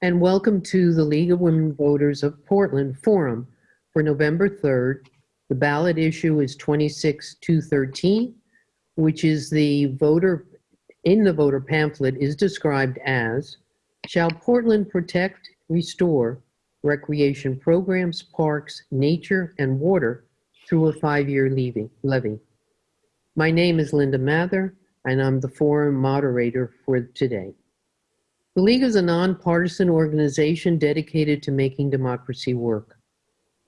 And welcome to the League of Women Voters of Portland Forum for November 3rd. The ballot issue is 26213, which is the voter, in the voter pamphlet is described as, shall Portland protect, restore recreation programs, parks, nature, and water through a five-year levy? My name is Linda Mather, and I'm the forum moderator for today. The League is a nonpartisan organization dedicated to making democracy work.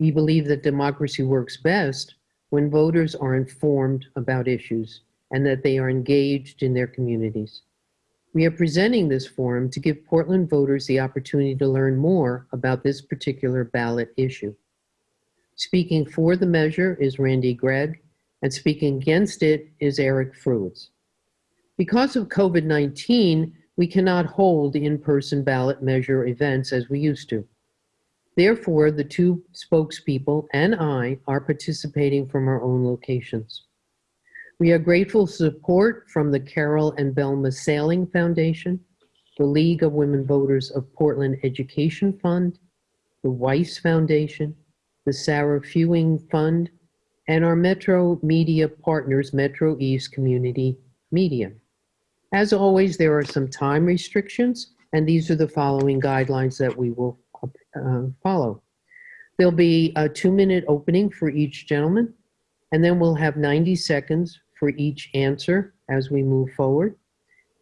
We believe that democracy works best when voters are informed about issues and that they are engaged in their communities. We are presenting this forum to give Portland voters the opportunity to learn more about this particular ballot issue. Speaking for the measure is Randy Gregg, and speaking against it is Eric Fruits. Because of COVID-19, we cannot hold in-person ballot measure events as we used to. Therefore, the two spokespeople and I are participating from our own locations. We are grateful for support from the Carol and Velma Saling Foundation, the League of Women Voters of Portland Education Fund, the Weiss Foundation, the Sarah Fewing Fund, and our Metro Media partners, Metro East Community Media. As always, there are some time restrictions, and these are the following guidelines that we will uh, follow. There'll be a two-minute opening for each gentleman, and then we'll have 90 seconds for each answer as we move forward.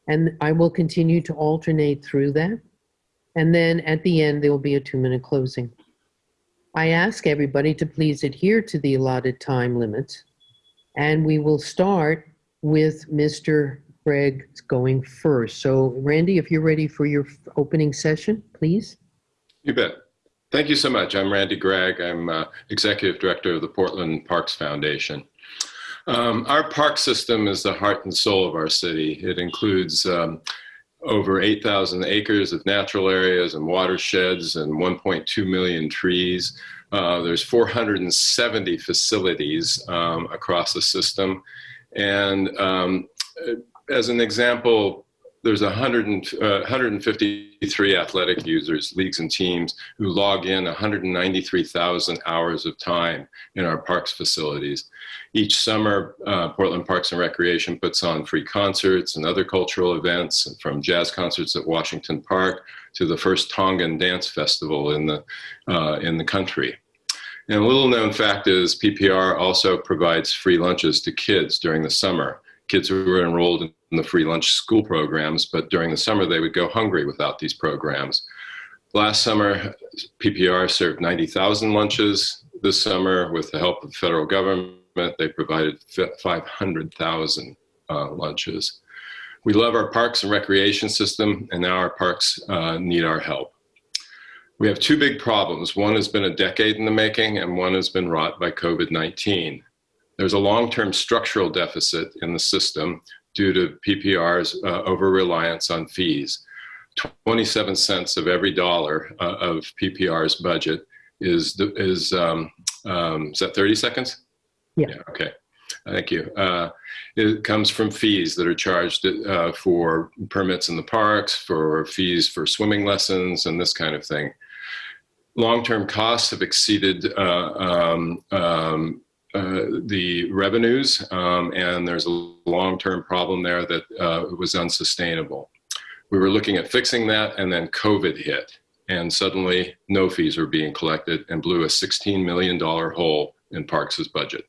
And I will continue to alternate through that. And then at the end, there will be a two-minute closing. I ask everybody to please adhere to the allotted time limits. And we will start with Mr. Gregg going first. So Randy, if you're ready for your opening session, please. You bet. Thank you so much. I'm Randy Gregg. I'm uh, Executive Director of the Portland Parks Foundation. Um, our park system is the heart and soul of our city. It includes um, over 8,000 acres of natural areas and watersheds and 1.2 million trees. Uh, there's 470 facilities um, across the system. And um, as an example, there's 100 uh, 153 athletic users, leagues and teams who log in 193,000 hours of time in our parks facilities. Each summer, uh, Portland Parks and Recreation puts on free concerts and other cultural events from jazz concerts at Washington Park to the first Tongan dance festival in the, uh, in the country. And a little known fact is PPR also provides free lunches to kids during the summer kids who were enrolled in the free lunch school programs, but during the summer they would go hungry without these programs. Last summer, PPR served 90,000 lunches. This summer, with the help of the federal government, they provided 500,000 uh, lunches. We love our parks and recreation system, and now our parks uh, need our help. We have two big problems. One has been a decade in the making, and one has been wrought by COVID-19. There's a long-term structural deficit in the system due to PPR's uh, over-reliance on fees. 27 cents of every dollar uh, of PPR's budget is, is, um, um, is that 30 seconds? Yeah. yeah okay. Thank you. Uh, it comes from fees that are charged uh, for permits in the parks, for fees for swimming lessons, and this kind of thing. Long-term costs have exceeded uh, um, um uh, the revenues, um, and there's a long-term problem there that uh, was unsustainable. We were looking at fixing that, and then COVID hit, and suddenly no fees were being collected and blew a $16 million hole in Parks' budget.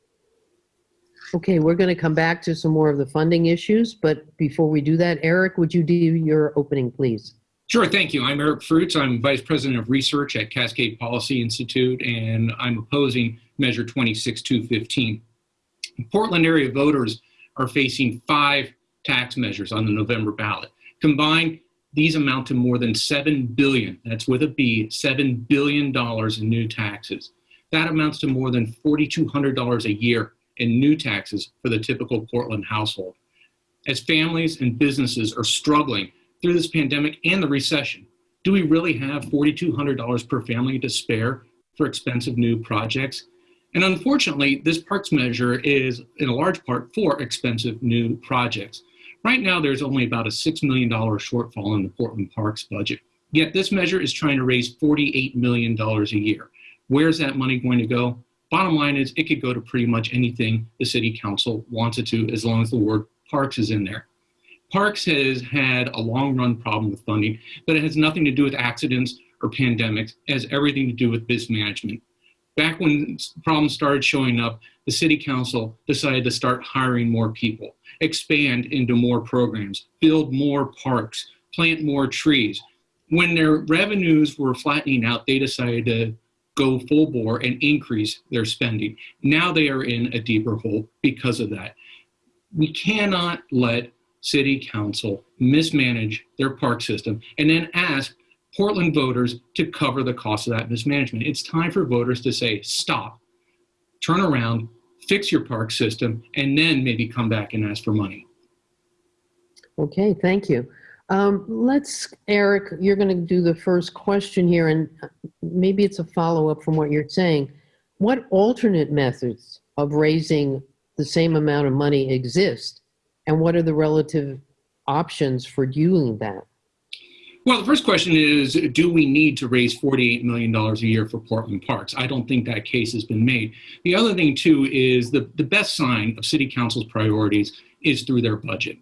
Okay, we're going to come back to some more of the funding issues, but before we do that, Eric, would you do your opening, please? Sure, thank you. I'm Eric Fruits. I'm Vice President of Research at Cascade Policy Institute, and I'm opposing Measure 26215. Portland area voters are facing five tax measures on the November ballot. Combined, these amount to more than 7 billion, that's with a B, $7 billion in new taxes. That amounts to more than $4,200 a year in new taxes for the typical Portland household. As families and businesses are struggling through this pandemic and the recession. Do we really have $4,200 per family to spare for expensive new projects? And unfortunately, this parks measure is in a large part for expensive new projects. Right now, there's only about a $6 million shortfall in the Portland Parks budget. Yet this measure is trying to raise $48 million a year. Where's that money going to go? Bottom line is it could go to pretty much anything the city council wants it to as long as the word parks is in there. Parks has had a long run problem with funding, but it has nothing to do with accidents or pandemics. It has everything to do with mismanagement. Back when problems started showing up, the city council decided to start hiring more people, expand into more programs, build more parks, plant more trees. When their revenues were flattening out, they decided to go full bore and increase their spending. Now they are in a deeper hole because of that. We cannot let city council mismanage their park system and then ask Portland voters to cover the cost of that mismanagement. It's time for voters to say, stop, turn around, fix your park system, and then maybe come back and ask for money. Okay, thank you. Um, let's, Eric, you're going to do the first question here, and maybe it's a follow-up from what you're saying. What alternate methods of raising the same amount of money exist, and what are the relative options for doing that? Well, the first question is Do we need to raise $48 million a year for Portland Parks? I don't think that case has been made. The other thing, too, is the, the best sign of City Council's priorities is through their budget.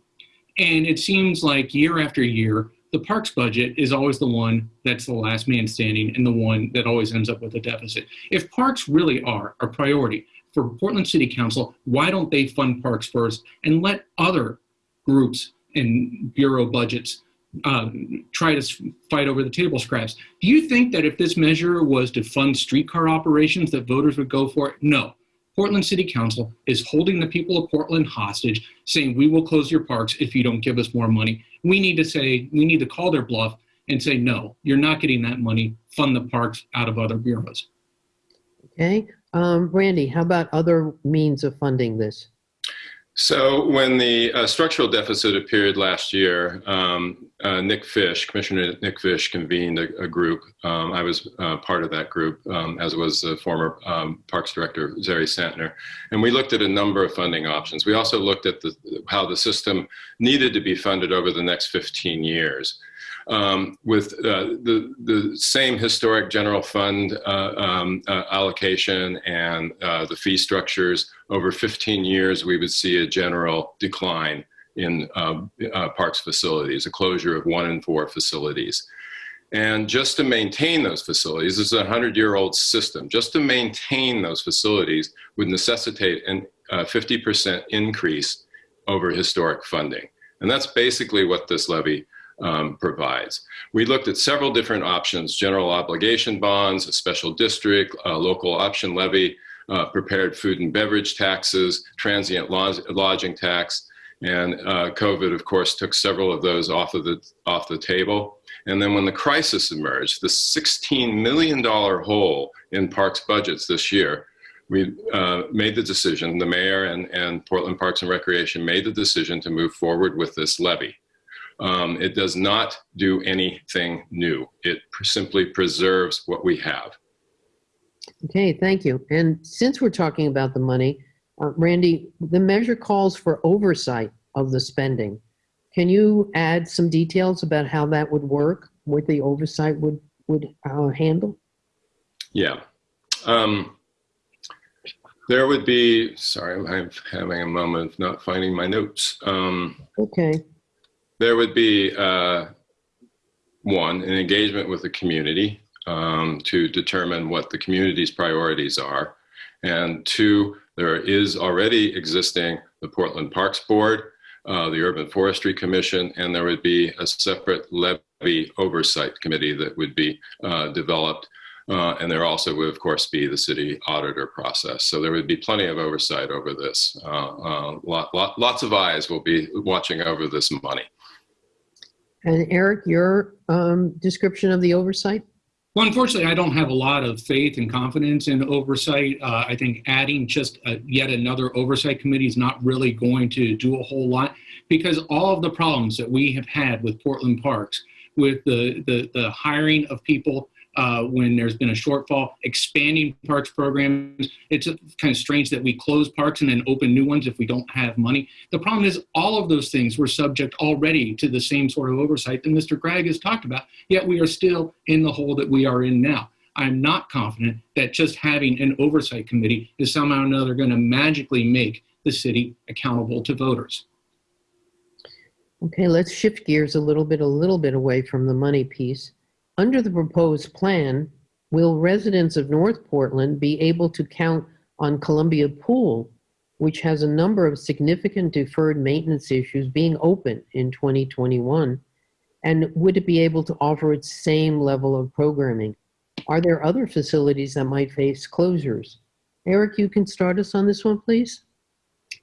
And it seems like year after year, the parks budget is always the one that's the last man standing and the one that always ends up with a deficit. If parks really are a priority for Portland City Council, why don't they fund parks first and let other groups and bureau budgets um, try to fight over the table scraps? Do you think that if this measure was to fund streetcar operations, that voters would go for it? No. Portland City Council is holding the people of Portland hostage, saying, we will close your parks if you don't give us more money. We need to say, we need to call their bluff and say, no, you're not getting that money. Fund the parks out of other bureaus. Okay. Um, Randy, how about other means of funding this? So when the uh, structural deficit appeared last year, um, uh, Nick Fish, Commissioner Nick Fish, convened a, a group. Um, I was uh, part of that group, um, as was the former um, Parks Director Zari Santner, and we looked at a number of funding options. We also looked at the, how the system needed to be funded over the next 15 years um, with uh, the, the same historic general fund uh, um, uh, allocation and uh, the fee structures, over 15 years, we would see a general decline in um, uh, parks facilities, a closure of one in four facilities. And just to maintain those facilities, this is a 100-year-old system, just to maintain those facilities would necessitate a 50% increase over historic funding. And that's basically what this levy um, provides. We looked at several different options, general obligation bonds, a special district, a local option levy, uh, prepared food and beverage taxes, transient lodging tax, and uh, COVID, of course, took several of those off of the, off the table. And then when the crisis emerged, the $16 million hole in parks budgets this year, we uh, made the decision, the mayor and, and Portland Parks and Recreation made the decision to move forward with this levy. Um, it does not do anything new. It simply preserves what we have. Okay, thank you. And since we're talking about the money, uh, Randy, the measure calls for oversight of the spending. Can you add some details about how that would work, what the oversight would, would uh, handle? Yeah. Um, there would be, sorry, I'm having a moment of not finding my notes. Um, okay. There would be uh, one, an engagement with the community um, to determine what the community's priorities are. And two, there is already existing the Portland Parks Board, uh, the Urban Forestry Commission, and there would be a separate levy oversight committee that would be uh, developed. Uh, and there also would, of course, be the city auditor process. So there would be plenty of oversight over this. Uh, uh, lot, lot, lots of eyes will be watching over this money. And Eric, your um, description of the oversight? Well, unfortunately, I don't have a lot of faith and confidence in oversight. Uh, I think adding just a, yet another oversight committee is not really going to do a whole lot because all of the problems that we have had with Portland Parks, with the, the, the hiring of people uh, when there's been a shortfall, expanding parks programs. It's kind of strange that we close parks and then open new ones if we don't have money. The problem is all of those things were subject already to the same sort of oversight that Mr. Gregg has talked about, yet we are still in the hole that we are in now. I'm not confident that just having an oversight committee is somehow or another going to magically make the city accountable to voters. Okay, let's shift gears a little bit, a little bit away from the money piece. Under the proposed plan, will residents of North Portland be able to count on Columbia Pool, which has a number of significant deferred maintenance issues being open in 2021? And would it be able to offer its same level of programming? Are there other facilities that might face closures? Eric, you can start us on this one, please?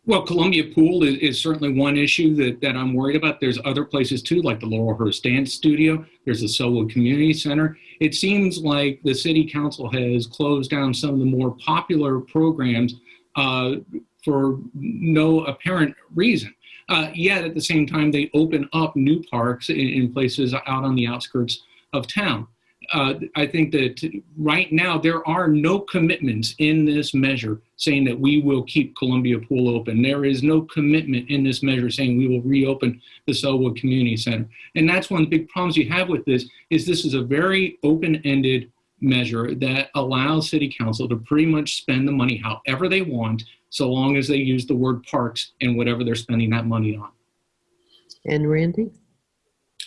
Well, Columbia Pool is, is, certainly one issue that, that I'm worried about. There's other places too, like the Laurelhurst Dance Studio. There's the Sellwood Community Center. It seems like the City Council has closed down some of the more popular programs uh, for no apparent reason. Uh, yet at the same time, they open up new parks in, in places out on the outskirts of town uh, I think that right now there are no commitments in this measure saying that we will keep Columbia Pool open. There is no commitment in this measure saying we will reopen the Sellwood Community Center. And that's one of the big problems you have with this is this is a very open-ended measure that allows city council to pretty much spend the money however they want so long as they use the word parks and whatever they're spending that money on. And Randy?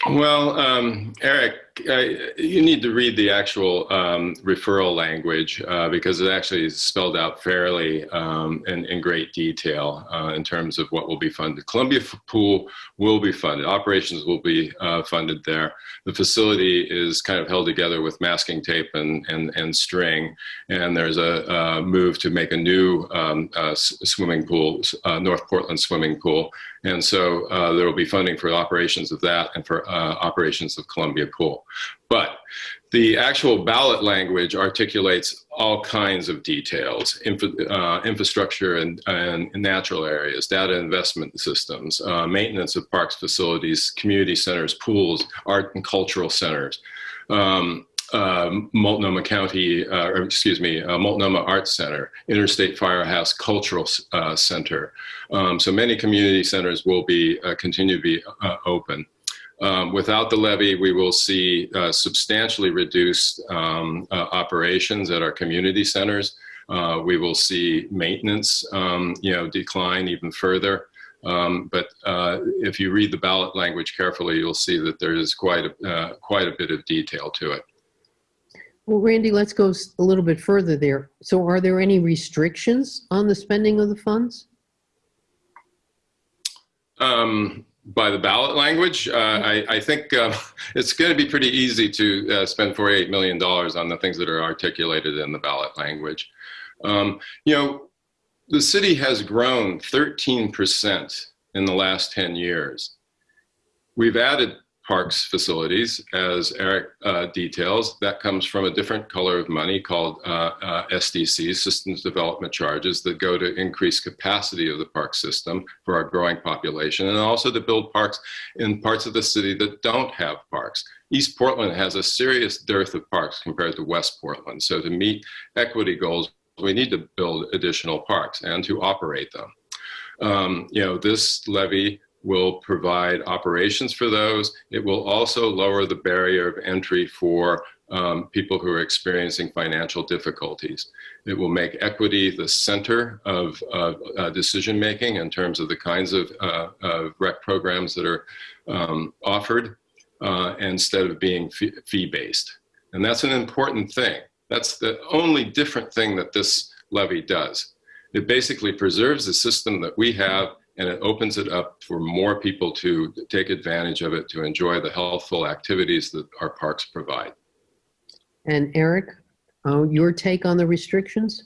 Well, um, Eric, uh, you need to read the actual um, referral language uh, because it actually is spelled out fairly um, in, in, great detail uh, in terms of what will be funded. Columbia Pool will be funded. Operations will be uh, funded there. The facility is kind of held together with masking tape and, and, and string. And there's a, a move to make a new um, uh, swimming pool, uh, North Portland swimming pool. And so there will be funding for operations of that and for operations of Columbia Pool. But the actual ballot language articulates all kinds of details, infra, uh, infrastructure and, and, natural areas, data investment systems, uh, maintenance of parks facilities, community centers, pools, art and cultural centers. Um, uh, Multnomah County, uh, or excuse me, uh, Multnomah Arts Center, Interstate Firehouse Cultural uh, Center. Um, so many community centers will be uh, continue to be uh, open. Um, without the levy, we will see uh, substantially reduced um, uh, operations at our community centers. Uh, we will see maintenance, um, you know, decline even further. Um, but uh, if you read the ballot language carefully, you'll see that there is quite a, uh, quite a bit of detail to it. Well, Randy, let's go a little bit further there. So are there any restrictions on the spending of the funds? Um, by the ballot language, uh, I, I, think uh, it's going to be pretty easy to uh, spend $48 million on the things that are articulated in the ballot language. Um, you know, the city has grown 13% in the last 10 years. We've added parks facilities, as Eric uh, details. That comes from a different color of money called uh, uh, Systems Development Charges, that go to increase capacity of the park system for our growing population, and also to build parks in parts of the city that don't have parks. East Portland has a serious dearth of parks compared to West Portland. So to meet equity goals, we need to build additional parks and to operate them. Um, you know, this levy will provide operations for those. It will also lower the barrier of entry for um, people who are experiencing financial difficulties. It will make equity the center of uh, uh, decision making in terms of the kinds of, uh, of rec programs that are um, offered uh, instead of being fee based. And that's an important thing. That's the only different thing that this levy does. It basically preserves the system that we have and it opens it up for more people to take advantage of it to enjoy the healthful activities that our parks provide. And Eric, uh, your take on the restrictions?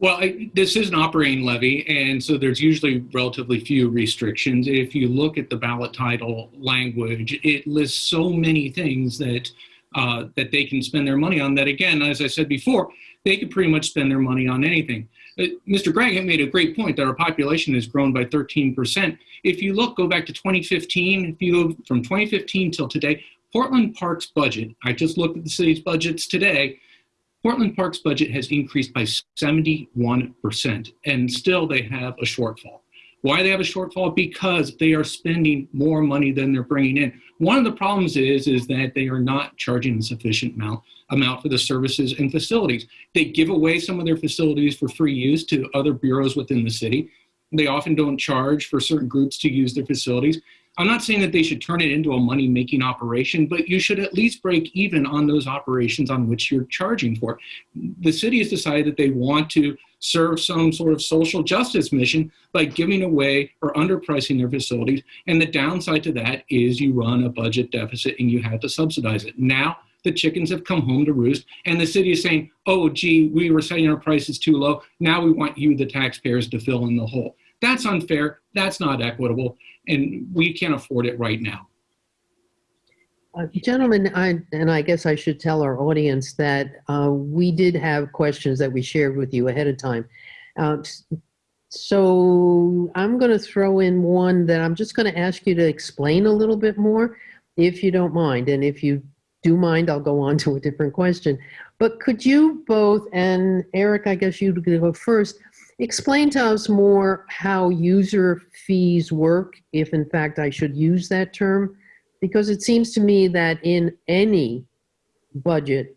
Well, I, this is an operating levy, and so there's usually relatively few restrictions. If you look at the ballot title language, it lists so many things that uh, that they can spend their money on. That again, as I said before, they could pretty much spend their money on anything. Uh, Mr. Gregg made a great point that our population has grown by 13%. If you look, go back to 2015, if you go from 2015 till today, Portland Park's budget, I just looked at the city's budgets today, Portland Park's budget has increased by 71%, and still they have a shortfall. Why they have a shortfall? Because they are spending more money than they're bringing in. One of the problems is, is that they are not charging a sufficient amount, amount for the services and facilities. They give away some of their facilities for free use to other bureaus within the city. They often don't charge for certain groups to use their facilities. I'm not saying that they should turn it into a money making operation, but you should at least break even on those operations on which you're charging for. The city has decided that they want to serve some sort of social justice mission by giving away or underpricing their facilities. And the downside to that is you run a budget deficit and you have to subsidize it. Now, the chickens have come home to roost and the city is saying, oh, gee, we were setting our prices too low. Now we want you, the taxpayers, to fill in the hole. That's unfair. That's not equitable. And we can't afford it right now. Uh, Gentlemen, I, and I guess I should tell our audience that uh, we did have questions that we shared with you ahead of time. Uh, So I'm going to throw in one that I'm just going to ask you to explain a little bit more, if you don't mind. And if you do mind, I'll go on to a different question. But could you both, and Eric, I guess you'd go first, explain to us more how user fees work, if in fact I should use that term? Because it seems to me that in any budget,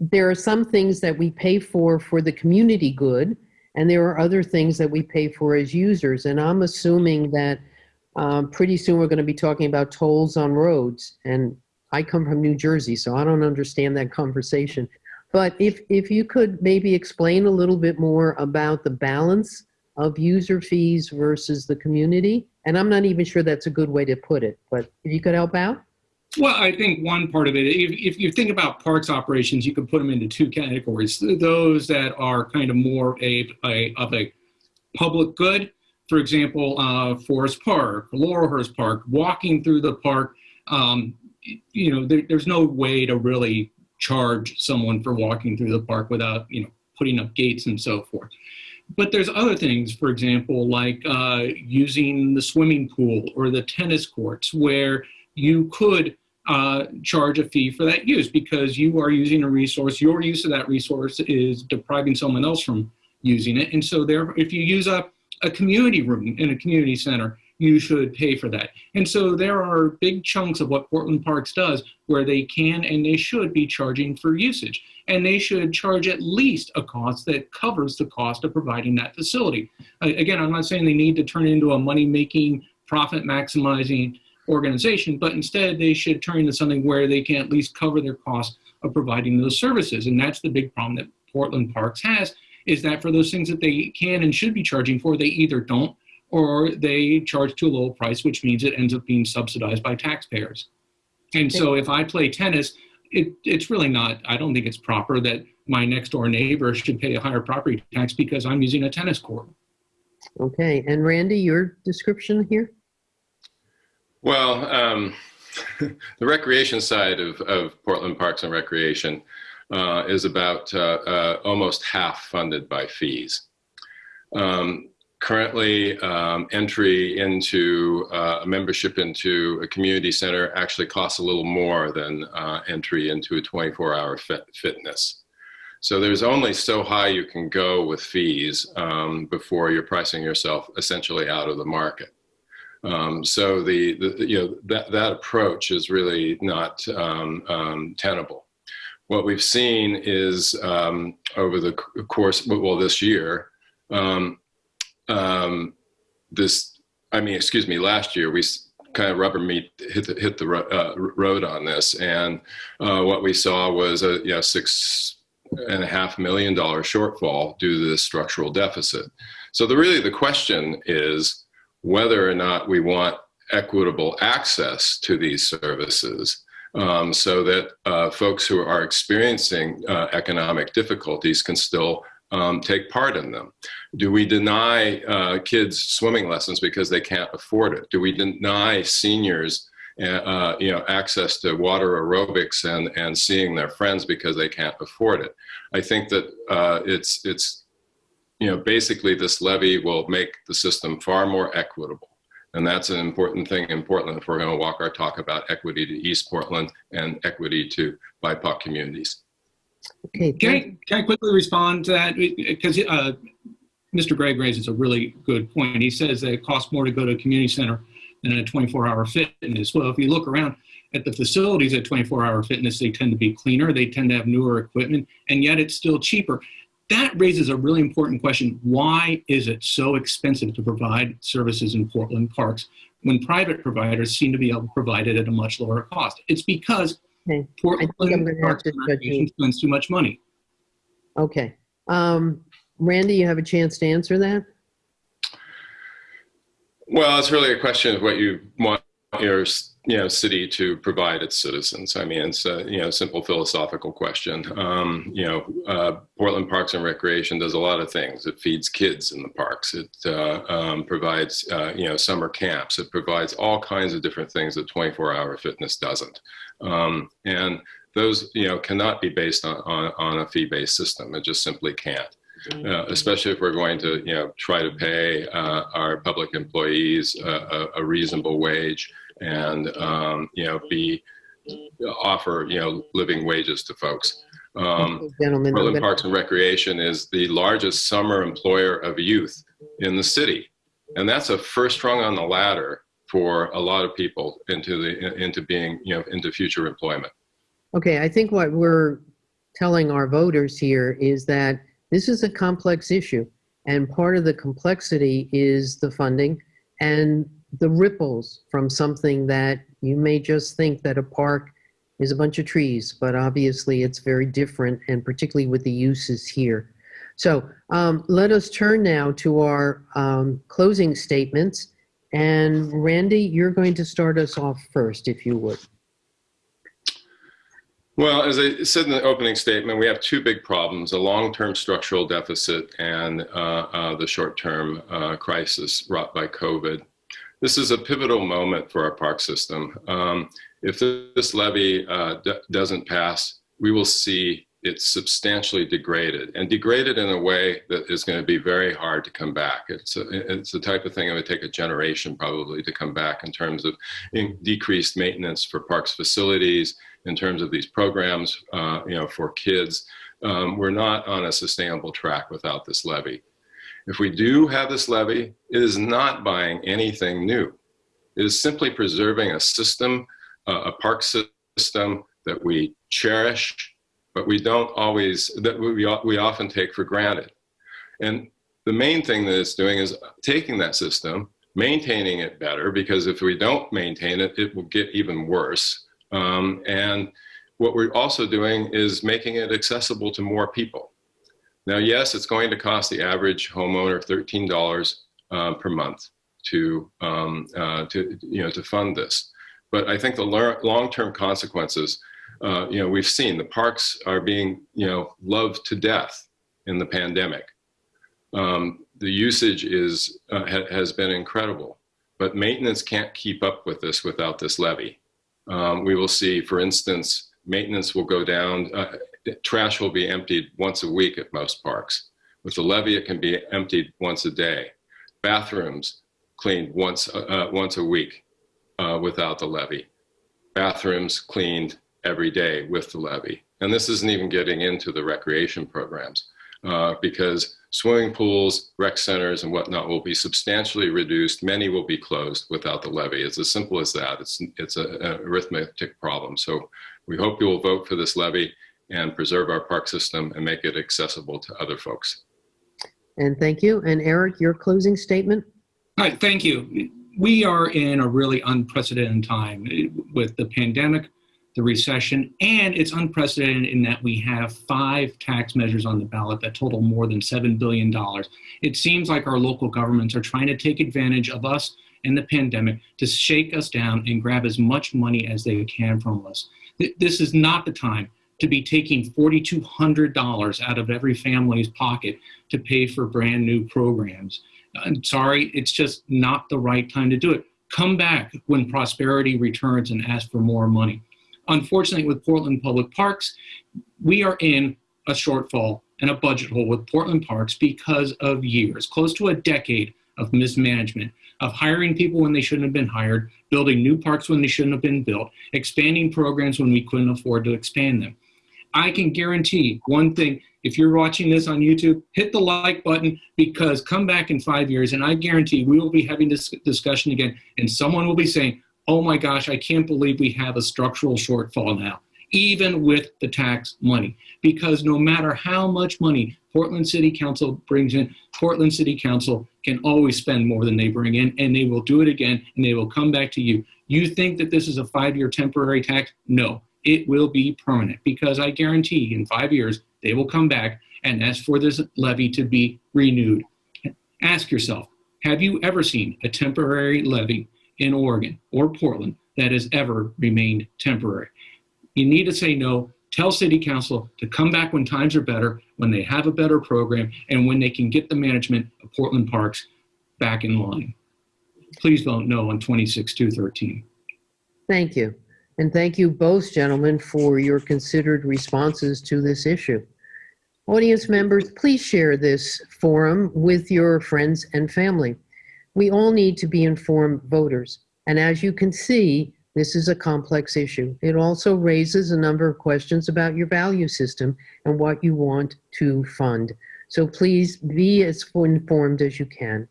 there are some things that we pay for for the community good, and there are other things that we pay for as users. And I'm assuming that um, pretty soon we're going to be talking about tolls on roads. And I come from New Jersey, so I don't understand that conversation. But if, if you could maybe explain a little bit more about the balance of user fees versus the community. And I'm not even sure that's a good way to put it, but if you could help out? Well, I think one part of it, if, if you think about parks operations, you can put them into two categories. Those that are kind of more a, a of a public good, for example, uh, Forest Park, Laurelhurst Park, walking through the park, um, you know, there, there's no way to really charge someone for walking through the park without, you know, putting up gates and so forth. But there's other things, for example, like uh, using the swimming pool or the tennis courts, where you could uh, charge a fee for that use because you are using a resource. Your use of that resource is depriving someone else from using it. And so there, if you use a, a community room in a community center, you should pay for that. And so there are big chunks of what Portland Parks does where they can and they should be charging for usage. And they should charge at least a cost that covers the cost of providing that facility. Again, I'm not saying they need to turn into a money making, profit maximizing organization, but instead they should turn into something where they can at least cover their cost of providing those services. And that's the big problem that Portland Parks has is that for those things that they can and should be charging for, they either don't or they charge to a low price, which means it ends up being subsidized by taxpayers. And so if I play tennis, it, it's really not, I don't think it's proper that my next door neighbor should pay a higher property tax because I'm using a tennis court. Okay, and Randy, your description here? Well, um, the recreation side of, of Portland Parks and Recreation uh, is about uh, uh, almost half funded by fees. Um, currently, um, entry into uh, a membership into a community center actually costs a little more than uh, entry into a 24-hour fit fitness. So there's only so high you can go with fees um, before you're pricing yourself essentially out of the market. Um, so the, the, you know that that approach is really not um, um, tenable. What we've seen is um, over the course, well, this year, um, um, this, I mean, excuse me, last year we kind of rubber meet hit the hit the uh, road on this, and uh, what we saw was a you know six and a half million dollar shortfall due to this structural deficit. So the really the question is whether or not we want equitable access to these services um, so that uh, folks who are experiencing uh, economic difficulties can still um, take part in them. Do we deny uh, kids swimming lessons because they can't afford it? Do we deny seniors uh, you know, access to water aerobics and, and seeing their friends because they can't afford it? I think that uh, it's, it's you know, basically this levy will make the system far more equitable. And that's an important thing in Portland if we're going to walk our talk about equity to East Portland and equity to BIPOC communities. Okay, Can I, can I quickly respond to that? Because uh, Mr. Gregg raises a really good point. He says that it costs more to go to a community center than a 24-hour fitness. Well, if you look around at the facilities at 24-hour fitness, they tend to be cleaner, they tend to have newer equipment, and yet it's still cheaper. That raises a really important question. Why is it so expensive to provide services in Portland parks when private providers seem to be able to provide it at a much lower cost? It's because Okay. Portland I think I'm gonna have to judge you. Spends too much money. okay. Um, Randy, you have a chance to answer that? Well, it's really a question of what you want your you know city to provide its citizens. I mean, it's a you know simple philosophical question. Um, you know, uh, Portland Parks and Recreation does a lot of things. It feeds kids in the parks. It uh, um, provides uh, you know summer camps. It provides all kinds of different things that 24-hour fitness doesn't. Um, and those you know cannot be based on on, on a fee-based system. It just simply can't uh, especially if we're going to, you know, try to pay uh, our public employees a, a, reasonable wage and, um, you know, be offer, you know, living wages to folks. Um, Gentlemen, Portland Parks and Recreation is the largest summer employer of youth in the city, and that's a first rung on the ladder for a lot of people into the into being, you know, into future employment. Okay, I think what we're telling our voters here is that this is a complex issue. And part of the complexity is the funding and the ripples from something that you may just think that a park is a bunch of trees, but obviously it's very different, and particularly with the uses here. So um, let us turn now to our um, closing statements. And Randy, you're going to start us off first, if you would. Well, as I said in the opening statement, we have two big problems, a long-term structural deficit and uh, uh, the short-term uh, crisis wrought by COVID. This is a pivotal moment for our park system. Um, if this levy uh, doesn't pass, we will see it substantially degraded and degraded in a way that is going to be very hard to come back. It's a, it's the type of thing it would take a generation probably to come back in terms of in decreased maintenance for parks facilities, in terms of these programs, uh, you know, for kids. Um, we're not on a sustainable track without this levy. If we do have this levy, it is not buying anything new. It is simply preserving a system, uh, a park system that we cherish, but we don't always, that we, we often take for granted. And the main thing that it's doing is taking that system, maintaining it better, because if we don't maintain it, it will get even worse. Um, and what we're also doing is making it accessible to more people. Now, yes, it's going to cost the average homeowner $13 uh, per month to, um, uh, to, you know, to fund this. But I think the long-term consequences, uh, you know, we've seen the parks are being, you know, loved to death in the pandemic. Um, the usage is, uh, ha has been incredible, but maintenance can't keep up with this without this levy. Um, we will see, for instance, maintenance will go down, uh, trash will be emptied once a week at most parks. With the levy, it can be emptied once a day. Bathrooms cleaned once, uh, once a week uh, without the levy. Bathrooms cleaned every day with the levy. And this isn't even getting into the recreation programs uh, because swimming pools, rec centers, and whatnot will be substantially reduced. Many will be closed without the levy. It's as simple as that. It's, it's a, an arithmetic problem. So we hope you will vote for this levy and preserve our park system and make it accessible to other folks. And thank you. And Eric, your closing statement? All right, thank you. We are in a really unprecedented time with the pandemic, the recession, and it's unprecedented in that we have five tax measures on the ballot that total more than $7 billion. It seems like our local governments are trying to take advantage of us and the pandemic to shake us down and grab as much money as they can from us. This is not the time to be taking $4,200 out of every family's pocket to pay for brand new programs. I'm sorry, it's just not the right time to do it. Come back when prosperity returns and ask for more money. Unfortunately, with Portland Public Parks, we are in a shortfall and a budget hole with Portland Parks because of years, close to a decade of mismanagement, of hiring people when they shouldn't have been hired, building new parks when they shouldn't have been built, expanding programs when we couldn't afford to expand them. I can guarantee one thing if you're watching this on YouTube, hit the like button because come back in five years and I guarantee we will be having this discussion again and someone will be saying, oh my gosh, I can't believe we have a structural shortfall now, even with the tax money. Because no matter how much money Portland City Council brings in, Portland City Council can always spend more than they bring in and they will do it again and they will come back to you. You think that this is a five-year temporary tax? No, it will be permanent because I guarantee in five years, they will come back and ask for this levy to be renewed. Ask yourself, have you ever seen a temporary levy in Oregon or Portland that has ever remained temporary? You need to say no. Tell City Council to come back when times are better, when they have a better program, and when they can get the management of Portland Parks back in line. Please vote no on 26-213. Thank you. And thank you both, gentlemen, for your considered responses to this issue. Audience members, please share this forum with your friends and family. We all need to be informed voters. And as you can see, this is a complex issue. It also raises a number of questions about your value system and what you want to fund. So please be as informed as you can.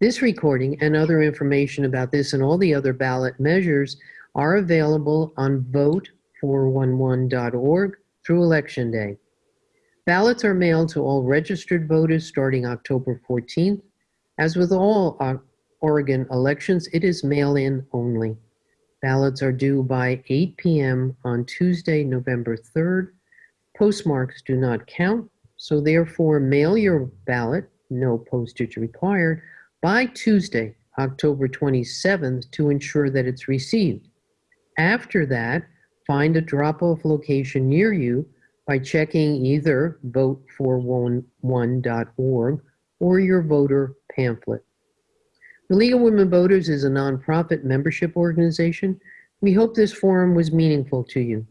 This recording and other information about this and all the other ballot measures are available on vote411.org through Election Day. Ballots are mailed to all registered voters starting October 14th. As with all uh, Oregon elections, it is mail-in only. Ballots are due by 8 p.m. on Tuesday, November 3rd. Postmarks do not count, so therefore mail your ballot, no postage required, by Tuesday, October 27th to ensure that it's received. After that, find a drop-off location near you by checking either vote411.org or your voter pamphlet. The League of Women Voters is a nonprofit membership organization. We hope this forum was meaningful to you.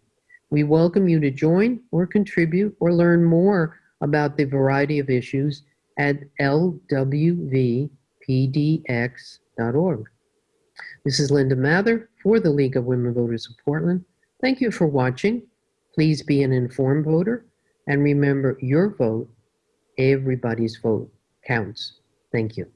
We welcome you to join or contribute or learn more about the variety of issues at lwvpdx.org. This is Linda Mather for the League of Women Voters of Portland. Thank you for watching. Please be an informed voter and remember your vote, everybody's vote counts. Thank you.